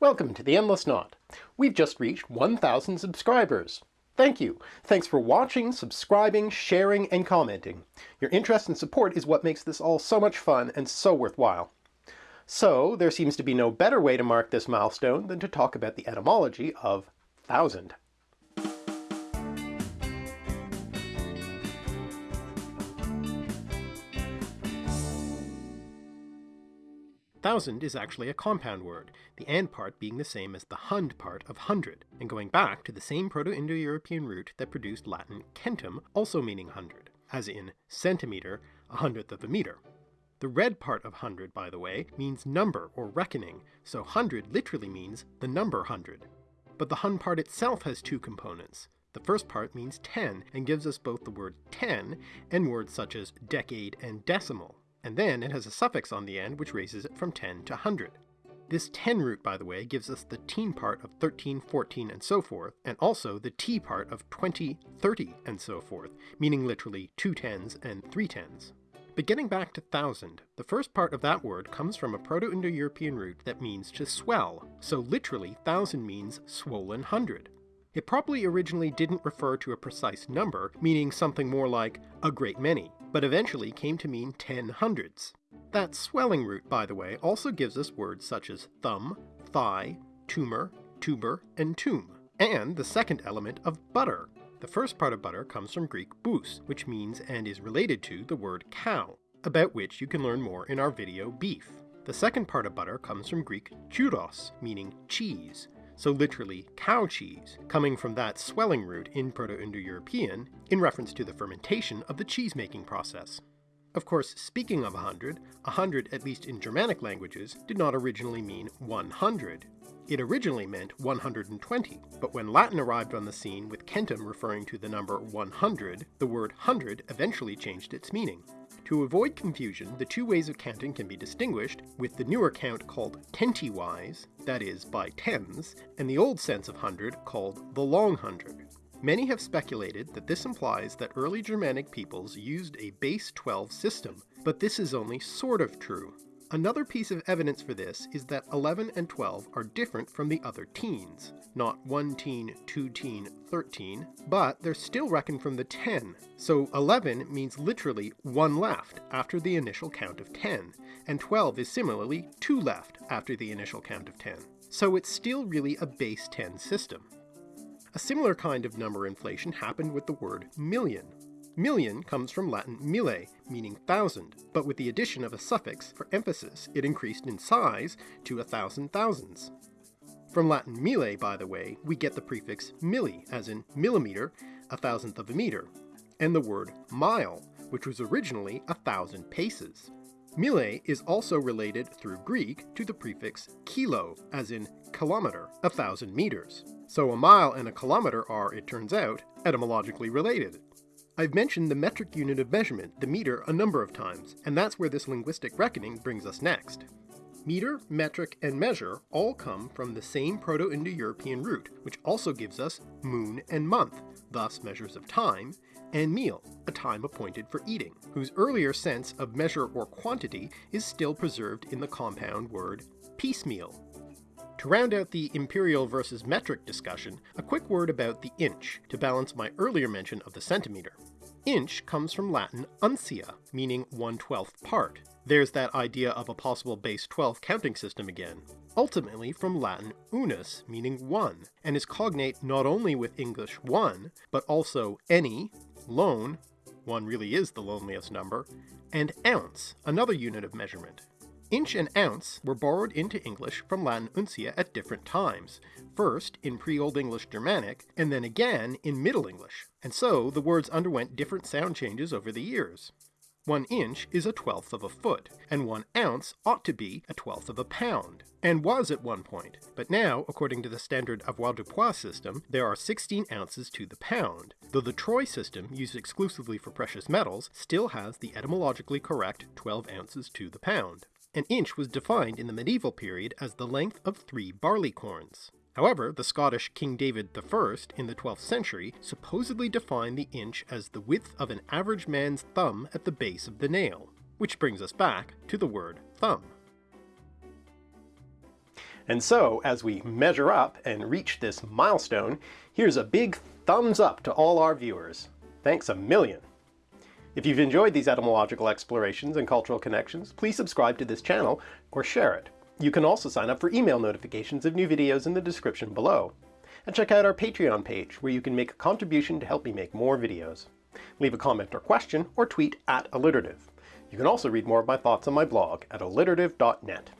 Welcome to The Endless Knot. We've just reached 1,000 subscribers. Thank you. Thanks for watching, subscribing, sharing, and commenting. Your interest and support is what makes this all so much fun and so worthwhile. So, there seems to be no better way to mark this milestone than to talk about the etymology of thousand. Thousand is actually a compound word, the and part being the same as the hund part of hundred, and going back to the same Proto-Indo-European root that produced Latin centum, also meaning hundred, as in centimeter, a hundredth of a meter. The red part of hundred, by the way, means number or reckoning, so hundred literally means the number hundred. But the hun part itself has two components. The first part means 10 and gives us both the word 10 and words such as decade and decimal and then it has a suffix on the end which raises it from 10 to 100. This 10 root, by the way, gives us the teen part of 13, 14, and so forth, and also the t part of 20, 30, and so forth, meaning literally two tens and three tens. But getting back to thousand, the first part of that word comes from a Proto-Indo-European root that means to swell, so literally thousand means swollen hundred. It probably originally didn't refer to a precise number, meaning something more like a great many, but eventually came to mean ten hundreds. That swelling root, by the way, also gives us words such as thumb, thigh, tumor, tuber, and tomb, and the second element of butter. The first part of butter comes from Greek bous, which means and is related to the word cow, about which you can learn more in our video beef. The second part of butter comes from Greek chouros, meaning cheese, so literally cow cheese, coming from that swelling root in Proto-Indo-European in reference to the fermentation of the cheese-making process. Of course, speaking of a hundred, a hundred, at least in Germanic languages, did not originally mean 100. It originally meant 120, but when Latin arrived on the scene with centum referring to the number 100, the word hundred eventually changed its meaning. To avoid confusion, the two ways of counting can be distinguished, with the newer count called tenti-wise, that is, by tens, and the old sense of hundred called the long hundred. Many have speculated that this implies that early Germanic peoples used a base 12 system, but this is only sort of true. Another piece of evidence for this is that 11 and 12 are different from the other teens. Not 1 teen, 2 teen, 13, but they're still reckoned from the 10. So 11 means literally 1 left after the initial count of 10, and 12 is similarly 2 left after the initial count of 10. So it's still really a base 10 system. A similar kind of number inflation happened with the word million. Million comes from Latin mille, meaning thousand, but with the addition of a suffix for emphasis, it increased in size to a thousand thousands. From Latin mille, by the way, we get the prefix milli, as in millimeter, a thousandth of a meter, and the word mile, which was originally a thousand paces. Mille is also related through Greek to the prefix kilo, as in kilometer, a thousand meters. So a mile and a kilometer are, it turns out, etymologically related. I've mentioned the metric unit of measurement, the meter, a number of times, and that's where this linguistic reckoning brings us next. Meter, metric, and measure all come from the same Proto-Indo-European root, which also gives us moon and month, thus measures of time, and meal, a time appointed for eating, whose earlier sense of measure or quantity is still preserved in the compound word piecemeal. To round out the imperial versus metric discussion, a quick word about the inch, to balance my earlier mention of the centimeter. Inch comes from Latin uncia, meaning 1 12th part. There's that idea of a possible base 12 counting system again. Ultimately from Latin unus, meaning one, and is cognate not only with English one, but also any, lone, one really is the loneliest number, and ounce, another unit of measurement. Inch and ounce were borrowed into English from Latin uncia at different times, first in pre-Old English Germanic, and then again in Middle English, and so the words underwent different sound changes over the years. One inch is a twelfth of a foot, and one ounce ought to be a twelfth of a pound, and was at one point, but now, according to the standard avoirdupois system, there are 16 ounces to the pound, though the troy system, used exclusively for precious metals, still has the etymologically correct 12 ounces to the pound. An inch was defined in the medieval period as the length of three barleycorns. However, the Scottish King David I in the 12th century supposedly defined the inch as the width of an average man's thumb at the base of the nail, which brings us back to the word thumb. And so, as we measure up and reach this milestone, here's a big thumbs up to all our viewers. Thanks a million! If you've enjoyed these etymological explorations and cultural connections, please subscribe to this channel or share it. You can also sign up for email notifications of new videos in the description below. And check out our Patreon page, where you can make a contribution to help me make more videos. Leave a comment or question, or tweet at alliterative. You can also read more of my thoughts on my blog at alliterative.net.